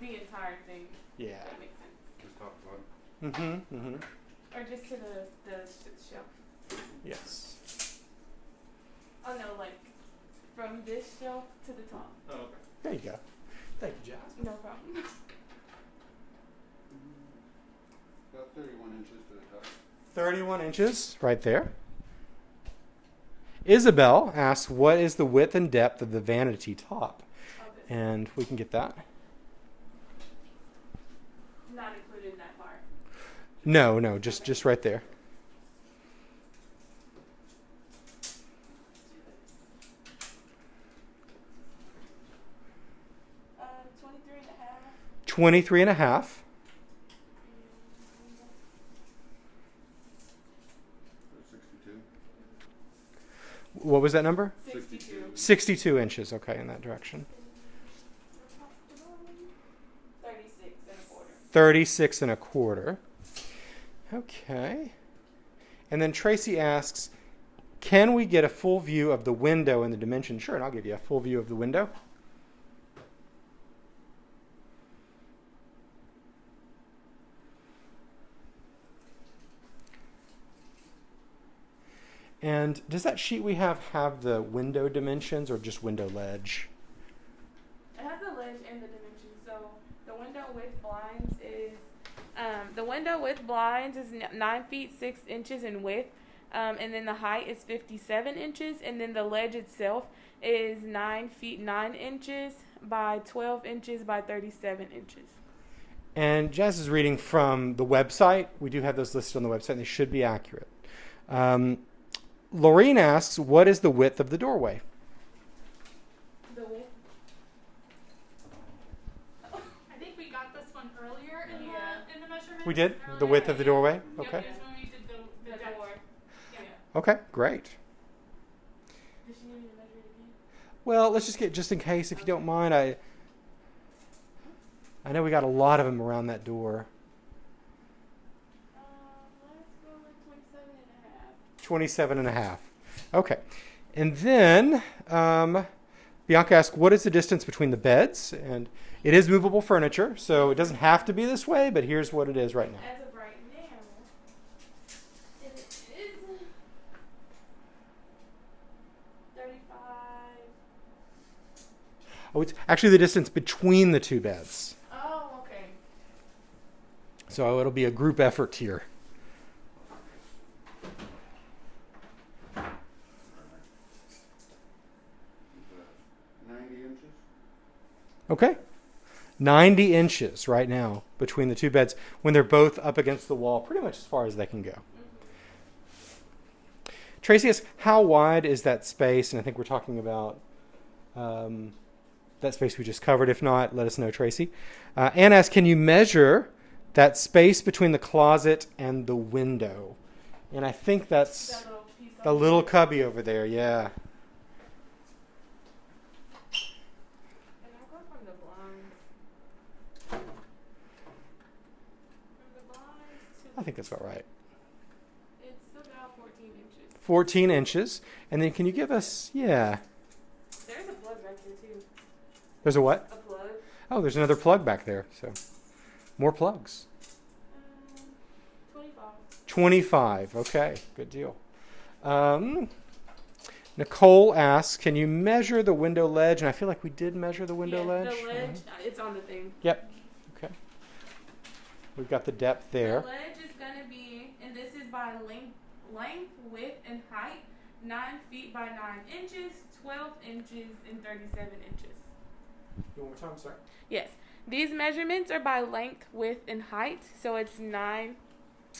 S1: The entire thing.
S2: Yeah.
S1: That makes sense.
S5: Just top to bottom.
S2: Mm-hmm. Mm-hmm.
S1: Or just to the the shelf.
S2: Yes.
S1: Oh no, like from this shelf to the top.
S5: Oh, okay.
S2: There you go. Thank you, Jazz.
S1: No problem. [LAUGHS]
S5: About thirty-one inches to the top.
S2: Thirty-one inches, right there. Isabel asks, "What is the width and depth of the vanity top?" And we can get that. No, no, just just right there.
S1: Uh, 23 and a half.
S2: What was that number?
S1: 62.
S2: 62 inches, okay, in that direction. 36 and a quarter. 36 and a quarter. Okay. And then Tracy asks, can we get a full view of the window and the dimension? Sure, and I'll give you a full view of the window. And does that sheet we have have the window dimensions or just window ledge?
S1: It has the ledge and the dimensions. So the window with blinds is um, the window with blinds is nine feet six inches in width, um, and then the height is fifty-seven inches, and then the ledge itself is nine feet nine inches by twelve inches by thirty-seven inches.
S2: And Jazz is reading from the website. We do have those listed on the website, and they should be accurate. Um, asks, "What is the width of the doorway?"
S1: The width.
S3: I think we got this one earlier in
S1: Yeah.
S3: the in the measurements.
S2: We did the width of the doorway. Okay.
S3: that's when we did the, the,
S1: The
S3: depth.
S1: door.
S3: Yeah.
S2: Okay. Great.
S1: Does she need me to measure it again?
S2: Well, let's just get just in case, if you don't mind. I I know we got a lot of them around that door.
S1: Um, let's go with twenty-seven and a half.
S2: 27 and a half. Okay. And then um, Bianca asked, what is the distance between the beds? And it is movable furniture, so it doesn't have to be this way, but here's what it is right now.
S1: As of right now, it is thirty-five.
S2: Oh, it's actually the distance between the two beds.
S1: Oh, okay.
S2: So it'll be a group effort here. Okay. 90 inches right now between the two beds when they're both up against the wall, pretty much as far as they can go. Tracy asks, how wide is that space? And I think we're talking about um, that space we just covered. If not, let us know, Tracy. Uh, Anne asks, can you measure that space between the closet and the window? And I think that's
S1: That little piece
S2: the little cubby over there, yeah.
S1: And I'll go from the blinds. From the blinds to
S2: I think that's about right.
S1: it's about fourteen inches.
S2: 14 inches. And then can you give us, yeah.
S1: There's a plug right there too.
S2: There's a what?
S1: A plug.
S2: Oh, there's another plug back there. So more plugs.
S1: Um, twenty-five.
S2: 25. Okay, good deal. Um, Nicole asks, can you measure the window ledge? And I feel like we did measure the window
S1: yeah,
S2: ledge.
S1: The ledge,
S2: Mhm.
S1: uh, it's on the thing.
S2: Yep. Okay. We've got the depth there.
S1: The ledge is gonna be, and this is by length, length, width, and height, nine feet by nine inches, twelve inches, and thirty-seven inches.
S2: One more time, sorry.
S1: Yes, these measurements are by length, width, and height. So it's nine,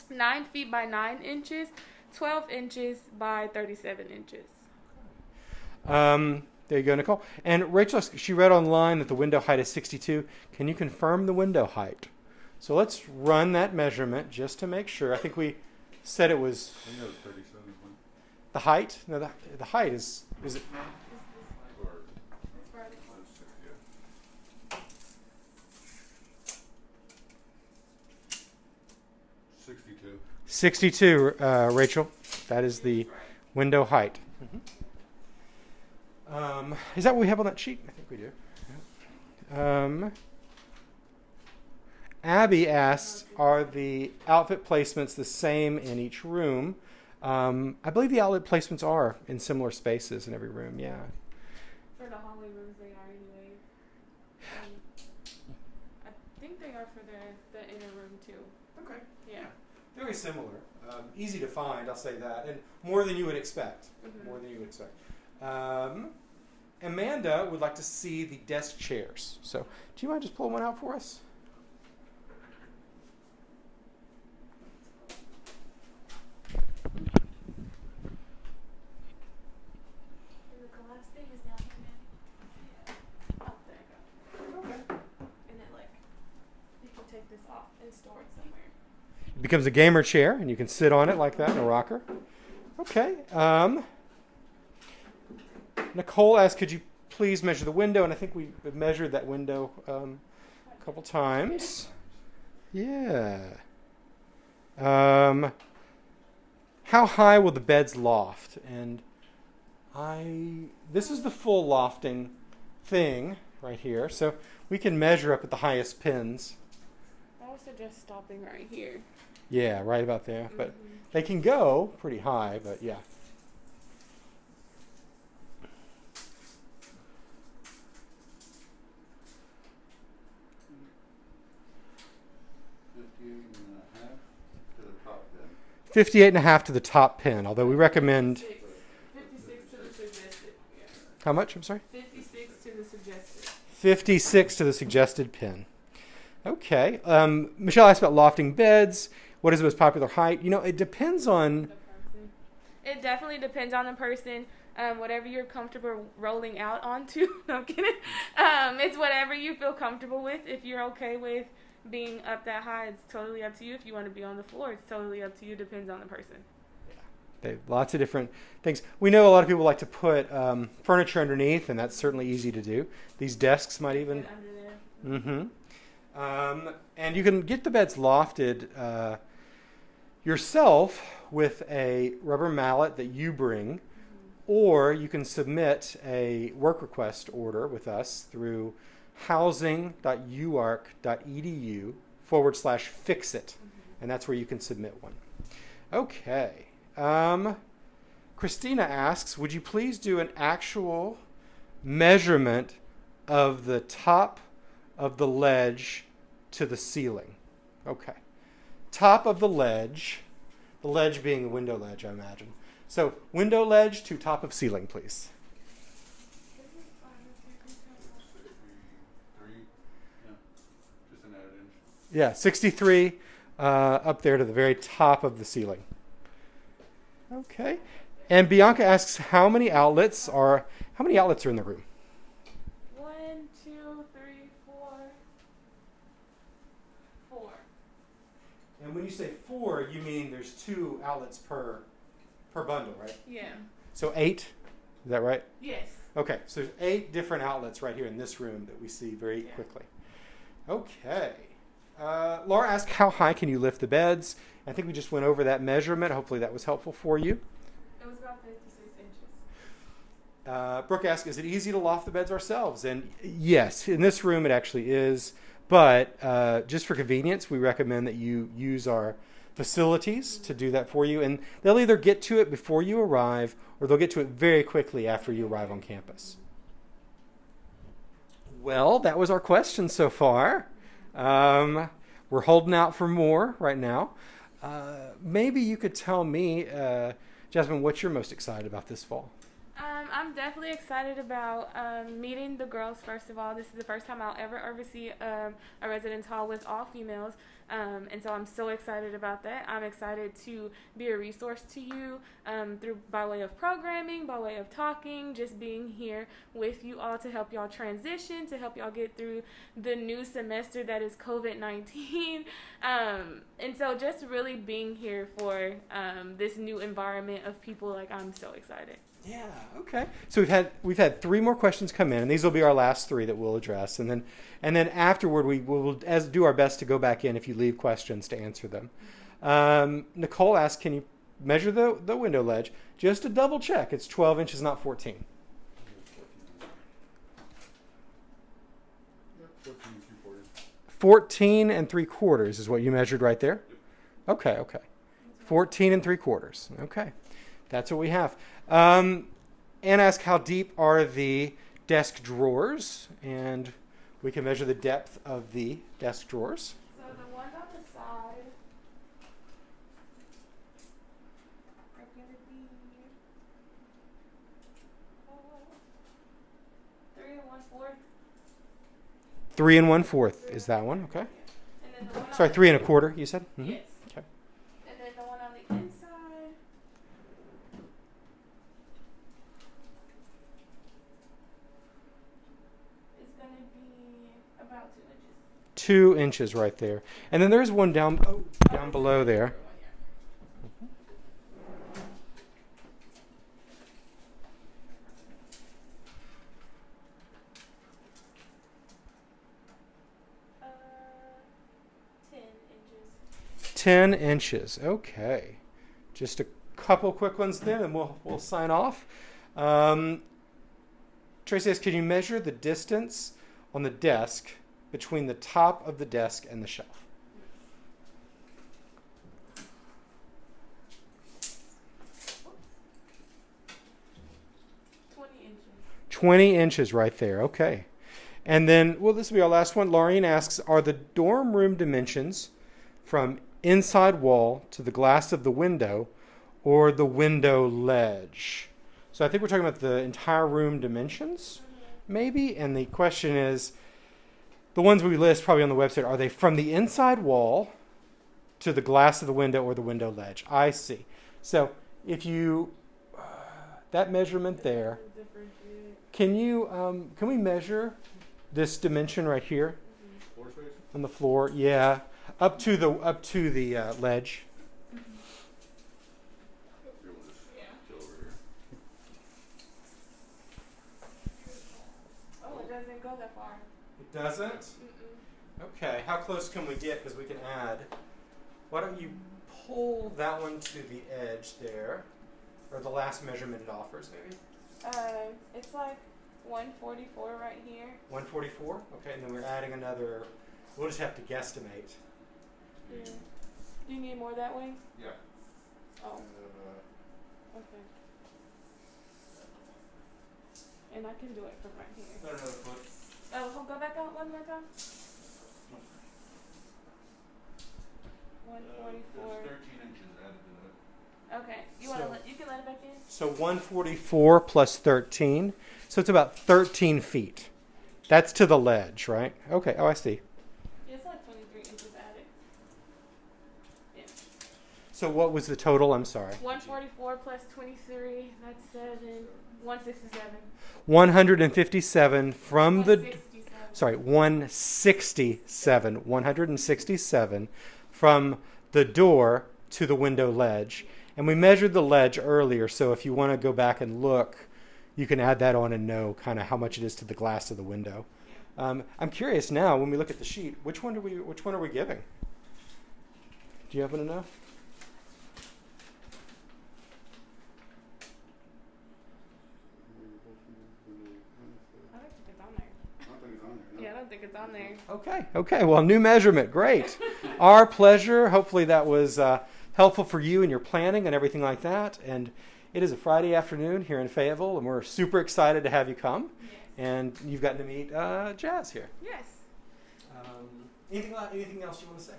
S1: nine feet by nine inches, twelve inches by thirty-seven inches.
S2: Um, there you go, Nicole. And Rachel, she read online that the window height is 62. Can you confirm the window height? So let's run that measurement just to make sure. I think we said it was
S5: I think that was thirty-seven,
S2: the height. No, the, the height is is it
S5: or, that's six, yeah. Sixty-two.
S2: 62, uh, Rachel. That is the window height. Um, is that what we have on that sheet? I think we do. Yeah. Um, Abby asked, "Are the outfit placements the same in each room?" Um, I believe the outlet placements are in similar spaces in every room. Yeah.
S1: For the hallway rooms, they are anyway. Um, I think they are for the, the inner room too.
S2: Okay.
S1: Yeah.
S2: Very similar. Um, easy to find, I'll say that, and more than you would expect.
S1: Mhm.
S2: More than you would expect. Um, Amanda would like to see the desk chairs. So, do you mind just pulling one out for us?
S1: And the glass thing is down here, man. Oh, there you go.
S2: Okay.
S1: And then like, you can take this off and store it somewhere.
S2: It becomes a gamer chair, and you can sit on it like that in a rocker. Okay. Um, Nicole asked, "Could you please measure the window?" And I think we measured that window um, a couple times. Yeah. Um, how high will the beds loft? And I, this is the full lofting thing right here. So we can measure up at the highest pins.
S1: I would suggest stopping right here.
S2: Yeah, right about there. But
S1: Mhm.
S2: they can go pretty high, but yeah.
S5: Fifty-eight and a half to the top
S2: 58 and a half to the top pin, although we recommend,
S1: Six. 56 to the suggested. Yeah.
S2: how much? I'm sorry?
S1: 56 to the suggested.
S2: 56 to the suggested pin. Okay. Um, Michelle asked about lofting beds. What is the most popular height? You know, it depends on.
S1: It definitely depends on the person. Um, whatever you're comfortable rolling out onto. [LAUGHS] no, I'm kidding. Um, it's whatever you feel comfortable with. If you're okay with being up that high, it's totally up to you. If you want to be on the floor, it's totally up to you. Depends on the person.
S2: They, lots of different things. We know a lot of people like to put um, furniture underneath, and that's certainly easy to do. These desks might even.
S1: Get under there.
S2: Mm-hmm. Um, and you can get the beds lofted uh, yourself with a rubber mallet that you bring, or you can submit a work request order with us through housing.uark.edu forward slash fix it. And that's where you can submit one. Okay. Um, Christina asks Would you please do an actual measurement of the top of the ledge to the ceiling? Okay. Top of the ledge, the ledge being the window ledge, I imagine. So, window ledge to top of ceiling, please.
S5: Yeah, just an added inch.
S2: Yeah, 63 uh, up there to the very top of the ceiling. Okay. And Bianca asks how many outlets are how many outlets are in the room?
S1: One, two, three, four. Four.
S2: And when you say four, you mean there's two outlets per per bundle, right?
S1: Yeah.
S2: So eight, is that right?
S1: Yes.
S2: Okay, so there's eight different outlets right here in this room that we see very
S1: Yeah.
S2: quickly. Okay. Uh, Laura asked, how high can you lift the beds? I think we just went over that measurement. Hopefully that was helpful for you.
S1: It was about 56 inches.
S2: Uh, Brooke asked, is it easy to loft the beds ourselves? And yes, in this room it actually is. But uh, just for convenience, we recommend that you use our facilities to do that for you. And they'll either get to it before you arrive or they'll get to it very quickly after you arrive on campus. Well, that was our question so far. Um, we're holding out for more right now. Uh, maybe you could tell me, uh, Jasmine, what you're most excited about this fall.
S1: Um, I'm definitely excited about um, meeting the girls. First of all, this is the first time I'll ever oversee um, a residence hall with all females, um, and so I'm so excited about that. I'm excited to be a resource to you um, through by way of programming, by way of talking, just being here with you all to help y'all transition, to help y'all get through the new semester that is COVID 19, [LAUGHS] um, and so just really being here for this new environment of people. Like I'm so excited.
S2: Yeah. Okay. So we've had we've had three more questions come in, and these will be our last three that we'll address, and then and then afterward we will as do our best to go back in if you leave questions to answer them. Um, Nicole asked, "Can you measure the the window ledge just to double check? It's 12 inches, not 14."
S5: Yep, fourteen and three quarters.
S2: 14 and three quarters is what you measured right there. Okay. Okay. 14 and three quarters. Okay. That's what we have. Um, Anne asked, how deep are the desk drawers? And we can measure the depth of the desk drawers.
S1: So the ones on the side are gonna be uh, three and one fourth.
S2: Three and one fourth is that one. Okay.
S1: And one
S2: Sorry, three and a quarter, you said?
S1: The,
S2: Mhm.
S1: yes.
S2: Okay.
S1: And then the one on the inside. Is gonna be about two inches.
S2: Two inches right there. And then there's one down, oh, down below there.
S1: Uh, ten
S2: 10 inches. Okay. Just a couple quick ones then, and we'll, we'll sign off. Um, Tracy can you measure the distance on the desk between the top of the desk and the shelf?
S1: Twenty inches.
S2: 20 inches right there. Okay. And then, well, this will be our last one. Laureen asks Are the dorm room dimensions from inside wall to the glass of the window or the window ledge? So I think we're talking about the entire room dimensions, maybe. And the question is the ones we list probably on the website are they from the inside wall to the glass of the window or the window ledge? I see. So if you, that measurement there, can you um, can we measure this dimension right here
S5: Floor space?
S2: on the floor? Yeah, up to the up to the uh, ledge.
S5: Here, we'll just chill over here.
S1: Oh, it doesn't go that far.
S2: It doesn't.
S1: Mm-mm.
S2: Okay, how close can we get? Because we can add. Why don't you pull that one to the edge there, or the last measurement it offers, maybe
S1: Um, it's like 144 right here.
S2: 144. Okay, and then we're adding another. We'll just have to guesstimate.
S1: Yeah. Do you need more that way?
S5: Yeah.
S1: Oh,
S5: Uh,
S1: okay. And I can do it from right here.
S5: Another foot.
S1: Oh, hold- go back out one more time.
S5: Uh,
S1: 144.
S5: There's thirteen inches added to it.
S1: Okay, you wanna
S2: So-
S1: let you can let it back in.
S2: So 144 plus 13. So it's about 13 feet. That's to the ledge, right? Okay. Oh, I see.
S1: It's like 23 inches added. Yeah.
S2: So what was the total? I'm sorry.
S1: 144 plus 23. That's seven. 167.
S2: 157 from the sorry, 167, 167 from the door to the window ledge. And we measured the ledge earlier, so if you want to go back and look, you can add that on and know kind of how much it is to the glass of the window. Um, I'm curious now when we look at the sheet, which one do we which one are we giving? Do you happen to know?
S1: I don't think it's on there.
S5: I don't think it's on there, no.
S1: Yeah, I don't think it's on there.
S2: Okay, okay. Well, new measurement. Great. [LAUGHS] Our pleasure. Hopefully, that was uh, helpful for you and your planning and everything like that. And it is a Friday afternoon here in Fayetteville, and we're super excited to have you come.
S1: Yes.
S2: And you've gotten to meet uh, Jazz here.
S1: Yes.
S2: Um, anything, anything else you want to say?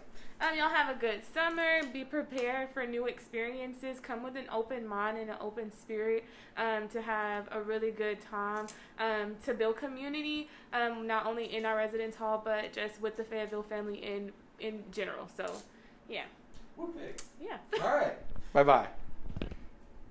S1: Um, y'all have a good summer. Be prepared for new experiences. Come with an open mind and an open spirit um, to have a really good time. Um, to build community, um, not only in our residence hall, but just with the Fayetteville family in in general. So, yeah,
S2: Okay.
S1: yeah.
S2: All right. Bye bye.